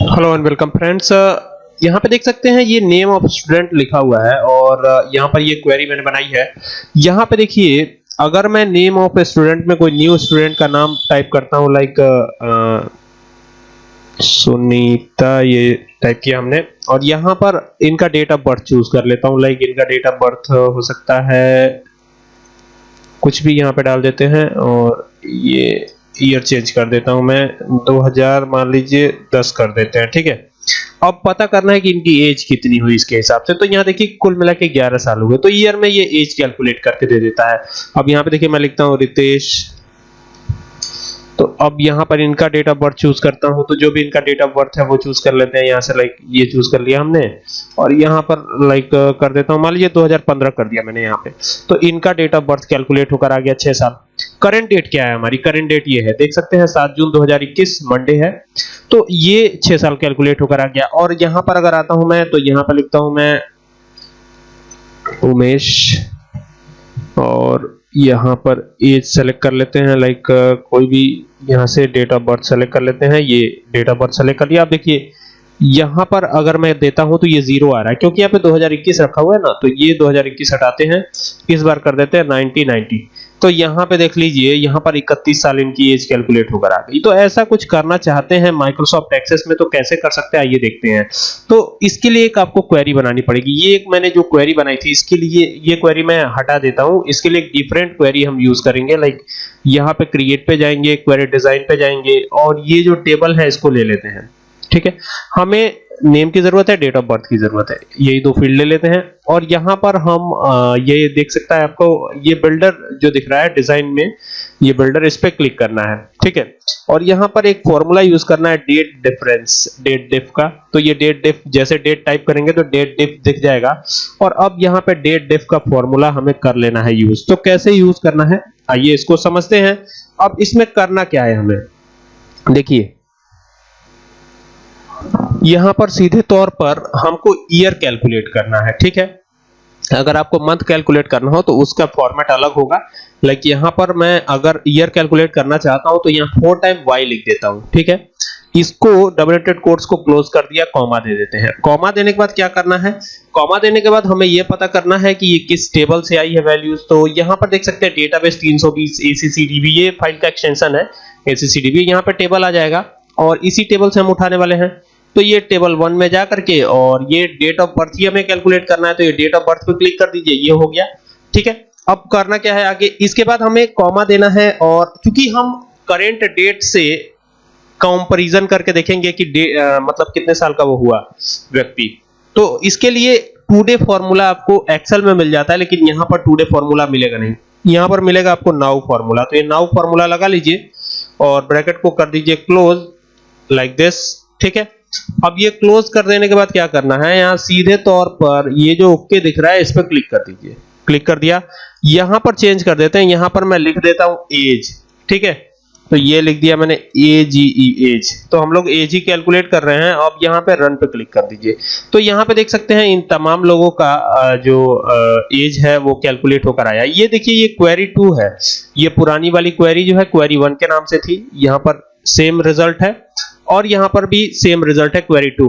Hello and welcome friends यहाँ पे देख सकते हैं ये नेम ऑफ़ स्टूडेंट लिखा हुआ है और uh, यहाँ पर ये क्वेरी मैंने बनाई है। यहाँ पे देखिए अगर मैं नेम ऑफ़ स्टूडेंट में कोई न्यू स्टूडेंट का नाम टाइप करता हूँ लाइक सुनीता ये टाइप किया हमने। और यहाँ पर इनका डेट ऑफ़ बर्थ चूज़ कर लेता हूँ लाइक इनका डेट ऑफ़ बर्थ हो सकता है कुछ भी यहाँ पे डाल देते हैं और ये ईयर चेंज कर देता हूँ मैं 2000 मान लीजिए 10 कर देते हैं, ठीक है? अब पता करना है कि इनकी एज कितनी हुई इसके हिसाब से। तो यहाँ देखिए, कुल मिला के ग्यारह साल हुए। तो ईयर में ये एज कैलकुलेट करके दे देता है। अब यहाँ पे देखिए, मैं लिखता हूँ, रितेश। तो अब यहाँ पर इनका डेट ऑफ़ बर्थ चूज़ करता हूँ। तो जो भी इनका डेट ऑफ़ बर्थ है, वो चूज़ कर लेते हैं। यहाँ से लाइक ये चूज़ कर लिया हमने। और यहाँ पर लाइक कर देता हूँ। मान लीजिए 2015 कर दिया मैंने यहाँ पे। तो इनका डेट ऑफ़ बर्थ कैलकुलेट होकर आ गया छह साल। करंट डेट क्या है हमारी? करंट डेट ये है। देख सकते हैं, सात जून 2021 मंडे है। तो ये छह साल कैलकुलेट होकर आ गया। और यहाँ पर अगर आता हूँ मैं तो यहाँ पर लिखता हूँ मैं उमेश, और यहाँ पर एज सेलेक्ट कर लेते हैं। लाइक कोई भी यहाँ से डेट ऑफ़ बर्थ सेलेक्ट कर लेते हैं। ये डेट ऑफ़ बर्थ सेलेक्ट कर लिया। आप देखिए, यहाँ पर अगर मैं देता हूँ तो ये ज़ीरो आ रहा है। क्योंकि यहाँ पे 2021 रखा हुआ है ना तो ये 2021 हटाते हैं। इस बार कर देते हैं 1990 तो यहाँ पे देख लीजिए, यहाँ पर 31 साल इनकी एज कैलकुलेट होकर आ गई। तो ऐसा कुछ करना चाहते हैं माइक्रोसॉफ्ट एक्सेस में तो कैसे कर सकते हैं? आइए देखते हैं। तो इसके लिए एक आपको क्वेरी बनानी पड़ेगी। ये एक मैंने जो क्वेरी बनाई थी, इसके लिए ये क्वेरी मैं हटा देता हूँ। इसके लिए एक डिफरेंट क्वेरी हम यूज़ करेंगे लाइक यहाँ पे क्रिएट पे जाएँगे क्वेरी डिज़ाइन पे जाएँगे, और ये जो टेबल है, इसको ले लेते हैं। ठीक है? हमें नेम की ज़रूरत है डेट ऑफ़ बर्थ की ज़रूरत है। यही दो फ़ील्ड ले लेते हैं। और यहाँ पर हम ये देख सकता है आपको, ये बिल्डर जो दिख रहा है डिज़ाइन में, ये बिल्डर इस पे क्लिक करना है। ठीक है? और यहाँ पर एक फॉर्मूला यूज़ करना है डेट डिफरेंस डेट डिफ का। तो ये डेट डिफ जैसे डेट टाइप करेंगे तो डेट डिफ दिख जाएगा। और अब यहाँ पे डेट डिफ का फॉर्मूला हमें कर लेना है यूज़ तो कैसे यूज़ करना है? आइए इसको समझते हैं। अब इसमें करना क्या है हमें? देखिए यहाँ पर सीधे तौर पर हमको ईयर कैलकुलेट करना है, ठीक है? अगर आपको मंथ कैलकुलेट करना हो तो उसका फॉर्मेट अलग होगा। लाइक यहाँ पर मैं अगर ईयर कैलकुलेट करना चाहता हूँ तो यहाँ फोर टाइम वाई लिख देता हूँ, ठीक है? इसको डबल एटेड कोट्स को क्लोज कर दिया कॉमा दे देते हैं। कॉमा देने के बाद क्या करना है? कॉमा देने के बाद हमें यह पता करना है कि ये किस टेबल से आई है वैल्यूज़ तो यहाँ पर देख सकते हैं डेटाबेस 320 एसीसीडीबी ये फ़ाइल का एक्सटेंशन है एसीसीडीबी यहाँ पर टेबल आ जाएगा। और इसी टेबल से हम उठाने वाले हैं। तो ये टेबल वन में जा करके और ये डेट ऑफ़ बर्थ ही हमें कैलकुलेट करना है तो ये डेट ऑफ़ बर्थ पे क्लिक कर दीजिए ये हो गया। ठीक है? अब करना क्या है आगे? इसके बाद हमें कॉमा देना है और क्योंकि हम करेंट डेट से कंपैरिजन करके देखेंगे कि आ, मतलब कितने साल का वो हुआ व्यक्ति। तो इसके लिए टू डे फॉर्मूला आपको एक्सेल में मिल जाता है लेकिन यहाँ पर टू डे फॉर्मूला मिलेगा नहीं। यहाँ पर मिलेगा आपको नाउ फॉर्मूला तो ये नाउ फॉर्मूला लगा लीजिए और ब्रैकेट को कर दीजिए क्लोज लाइक दिस ठीक है? अब ये क्लोज कर देने के बाद क्या करना है? यहाँ सीधे तौर पर ये जो ओके दिख रहा है, इस पर क्लिक कर दीजिए। क्लिक कर दिया। यहाँ पर चेंज कर देते हैं। यहाँ पर मैं लिख देता हूँ एज ठीक है? तो ये लिख दिया मैंने ए जी ई एज तो हम लोग एज ही कैलकुलेट कर रहे हैं। अब यहाँ पे रन पे क्लिक कर दीजिए। तो यहाँ पे देख सकते हैं, इन तमाम लोगों का जो एज है, वो कैलकुलेट होकर आया। ये देखिए, ये क्वेरी टू है। ये पुरानी वाली क्वेरी जो है क्वेरी वन के नाम से थी। यहाँ पर सेम रिज़ल्ट है। और यहाँ पर भी सेम रिज़ल्ट है क्वेरी टू में।